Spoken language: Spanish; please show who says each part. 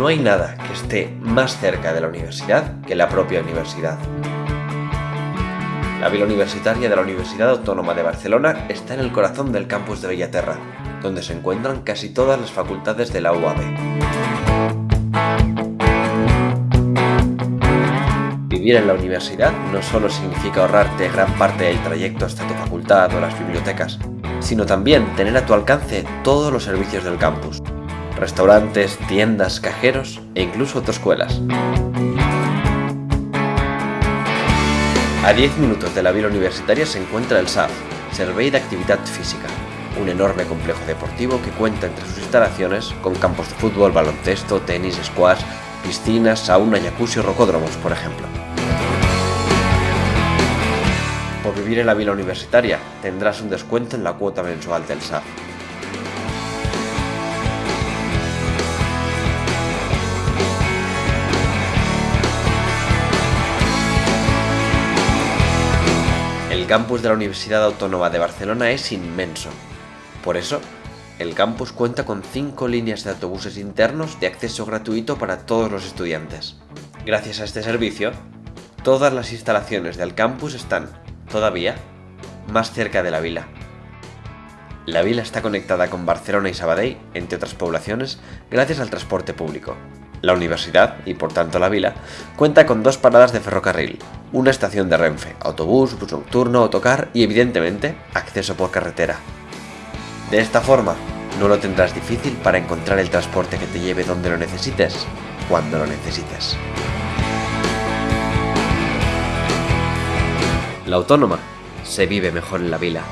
Speaker 1: No hay nada que esté más cerca de la universidad que la propia universidad. La Vila Universitaria de la Universidad Autónoma de Barcelona está en el corazón del campus de Bellaterra, donde se encuentran casi todas las facultades de la UAB. Vivir en la universidad no solo significa ahorrarte gran parte del trayecto hasta tu facultad o las bibliotecas, sino también tener a tu alcance todos los servicios del campus, restaurantes, tiendas, cajeros e incluso autoescuelas. A 10 minutos de la vila universitaria se encuentra el SAF, Servei Actividad Física, un enorme complejo deportivo que cuenta entre sus instalaciones con campos de fútbol, baloncesto, tenis, squash, piscinas, sauna, jacuzzi o rocódromos, por ejemplo. Por vivir en la vila universitaria tendrás un descuento en la cuota mensual del SAF. Campus de la Universidad Autónoma de Barcelona es inmenso. Por eso, el campus cuenta con 5 líneas de autobuses internos de acceso gratuito para todos los estudiantes. Gracias a este servicio, todas las instalaciones del campus están, todavía, más cerca de la vila. La vila está conectada con Barcelona y Sabadell, entre otras poblaciones, gracias al transporte público. La universidad, y por tanto la vila, cuenta con dos paradas de ferrocarril, una estación de Renfe, autobús, bus nocturno, autocar y evidentemente acceso por carretera. De esta forma, no lo tendrás difícil para encontrar el transporte que te lleve donde lo necesites, cuando lo necesites. La autónoma se vive mejor en la vila.